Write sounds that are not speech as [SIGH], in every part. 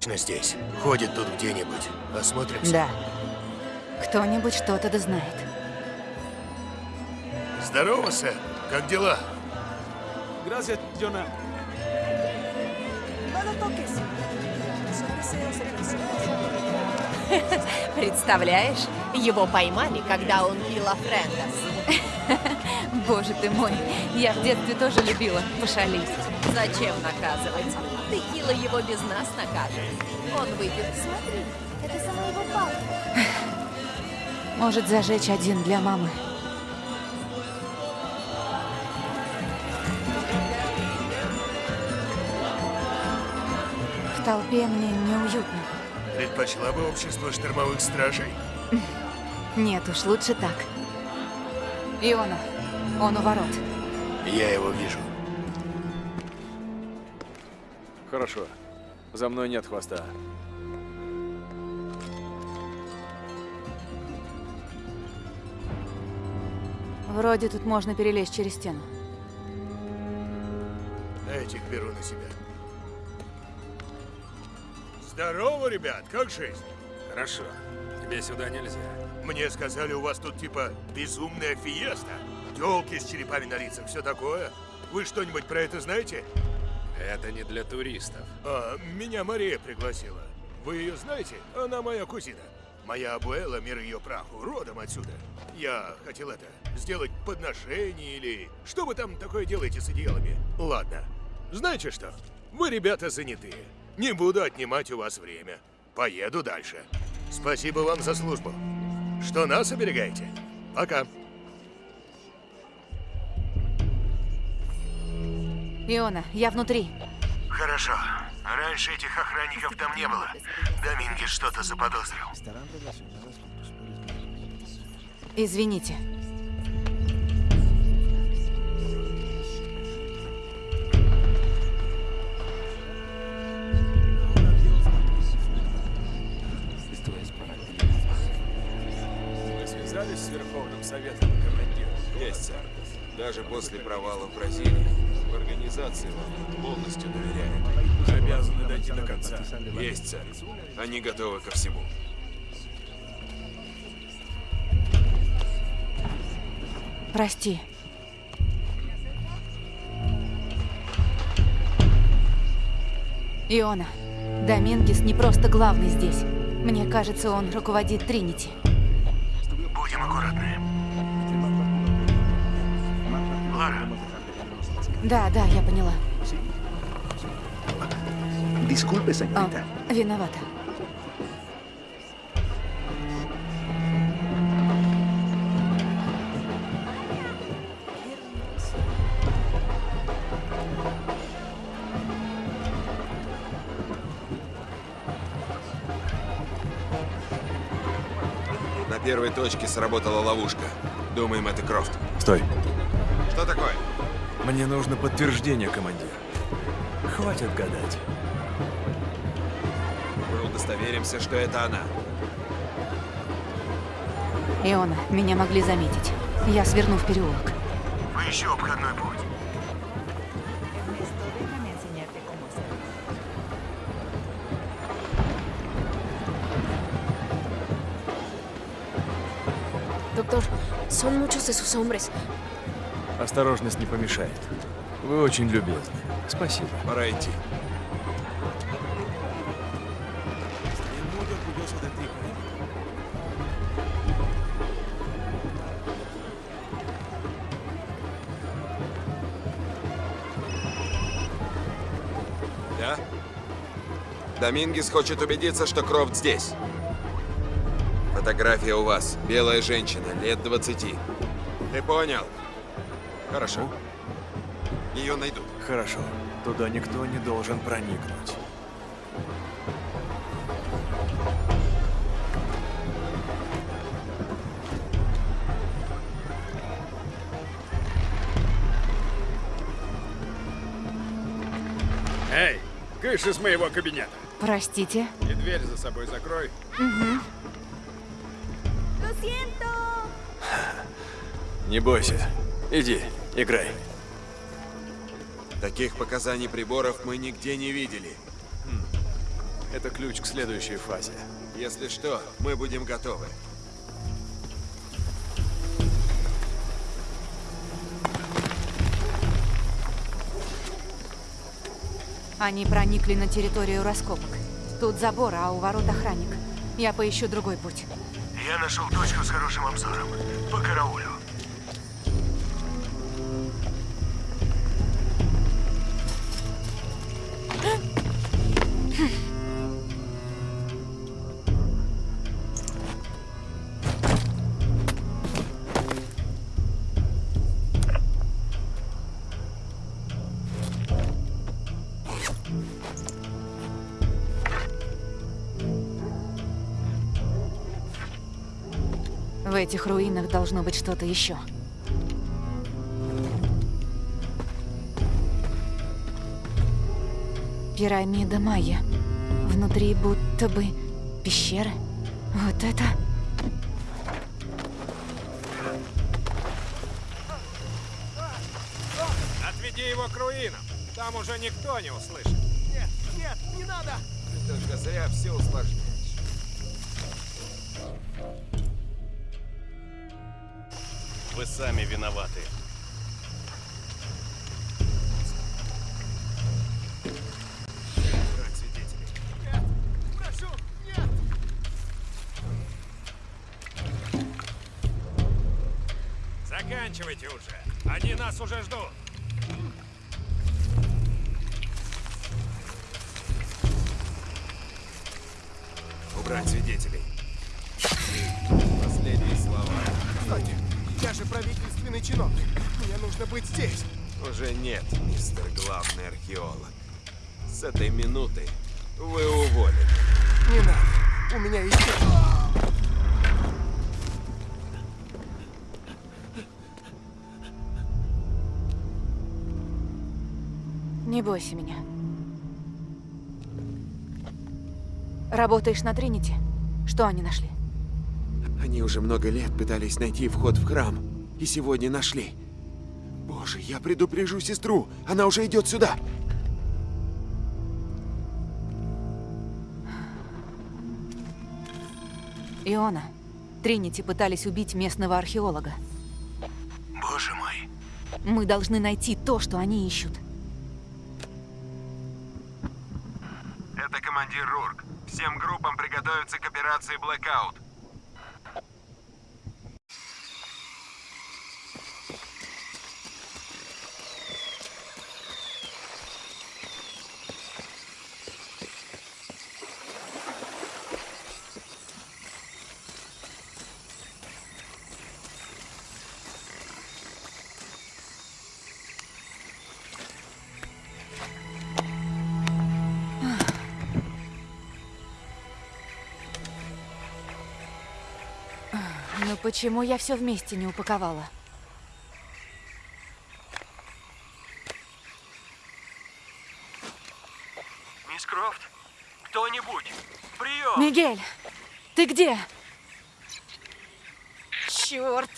точно здесь. Ходит тут где-нибудь. Осмотримся. Да. Кто-нибудь что-то да знает. Здорово, Сэм. Как дела? Gracias, Jonah. No lo toques. Son deseos sexuales. [LAUGHS] Представляешь, его поймали, когда он пил Френдас. [LAUGHS] Боже ты мой, я в детстве тоже любила пошалить. Зачем наказывать? Текила его без нас накажет. Он выпьет. Смотри, это за моего папы. Может зажечь один для мамы. В толпе мне неуютно. Предпочла бы общество штормовых стражей? Нет уж, лучше так. Иона, он у ворот. Я его вижу. Хорошо. За мной нет хвоста. Вроде тут можно перелезть через стену. Этих беру на себя. Здорово, ребят, как жизнь? Хорошо. Тебе сюда нельзя. Мне сказали, у вас тут типа безумная фиеста. Телки с черепами на лицах, все такое. Вы что-нибудь про это знаете? Это не для туристов. А, меня Мария пригласила. Вы ее знаете? Она моя кузина. Моя абуэла, мир ее праху, родом отсюда. Я хотел это, сделать подношение или... Что вы там такое делаете с одеялами? Ладно. Знаете что? Вы, ребята, занятые. Не буду отнимать у вас время. Поеду дальше. Спасибо вам за службу. Что нас оберегаете? Пока. Иона, я внутри. Хорошо. Раньше этих охранников там не было. Домингес что-то заподозрил. Извините. Вы связались с Верховным Советом, командир? Есть, сэр. Даже после провала в Бразилии в организации вам полностью доверяют. Обязаны дойти до конца. Есть, сэр. Они готовы ко всему. Прости. Иона, Домингес не просто главный здесь. Мне кажется, он руководит Тринити. Будем аккуратны. Лара, Да, да, я поняла. Disculpe, А, señorita. виновата. Первой точке сработала ловушка. Думаем, это Крофт. Стой. Что такое? Мне нужно подтверждение, командир. Хватит гадать. Мы удостоверимся, что это она. Иона, меня могли заметить. Я сверну в переулок. поищу обходной путь. Doctor, son muchos de sus hombres. Осторожность не помешает. Вы очень любезны. Спасибо. Пора идти. Да? Домингес хочет убедиться, что Крофт здесь. Фотография у вас. Белая женщина, лет 20. Ты понял? Хорошо. Ее найдут. Хорошо. Туда никто не должен проникнуть. Эй, кыш из моего кабинета. Простите. И дверь за собой закрой. ¡Lo Не бойся. Иди, играй. Таких показаний приборов мы нигде не видели. Это ключ к следующей фазе. Если что, мы будем готовы. Они проникли на территорию раскопок. Тут забор, а у ворот охранник. Я поищу другой путь. Я нашел точку с хорошим обзором. По караулю. Этих руинах должно быть что-то еще. Пирамида Майя. Внутри будто бы пещеры. Вот это... Отведи его к руинам. Там уже никто не услышит. Только зря все усложняешь. Вы сами виноваты. Заканчивайте уже. Они нас уже ждут. Убрать свидетелей. Последние слова. Стойте, я же правительственный чиновник. Мне нужно быть здесь. Уже нет, мистер главный археолог. С этой минуты вы уволены. Не надо. У меня есть... Не бойся меня. Работаешь на Тринити? Что они нашли? Они уже много лет пытались найти вход в храм. И сегодня нашли. Боже, я предупрежу сестру. Она уже идет сюда. Иона, Тринити пытались убить местного археолога. Боже мой. Мы должны найти то, что они ищут. Это командир Рурк. Всем группам приготовиться к операции Blackout. Почему я все вместе не упаковала? Мисс Крофт, кто-нибудь, прием! Мигель, ты где? Черт!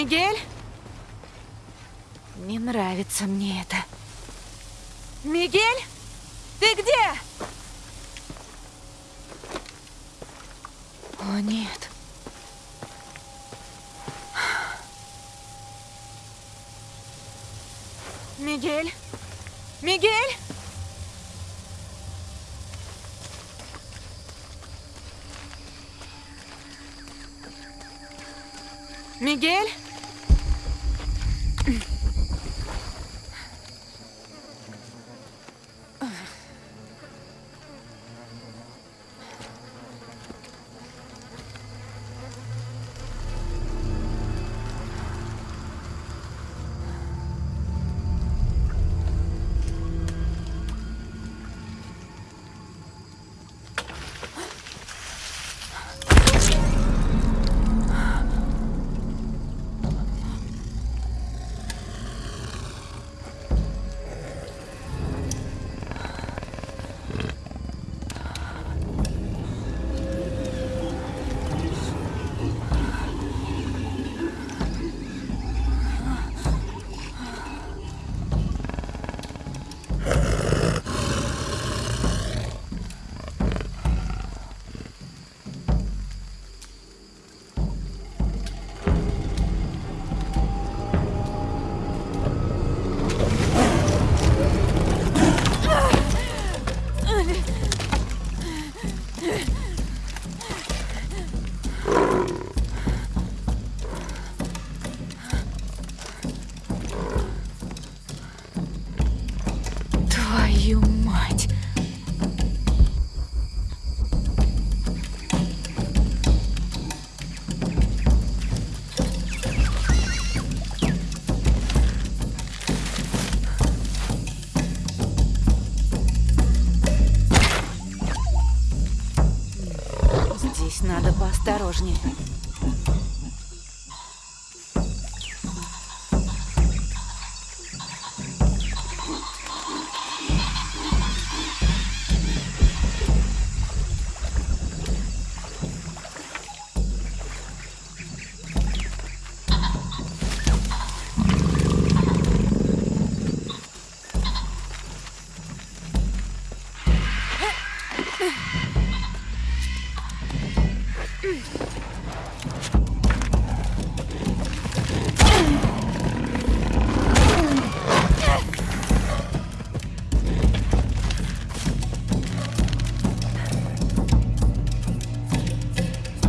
Мигель? Не нравится мне это. Мигель? Ты где? О, нет. Мигель? Мигель? Мигель? Здесь надо поосторожнее.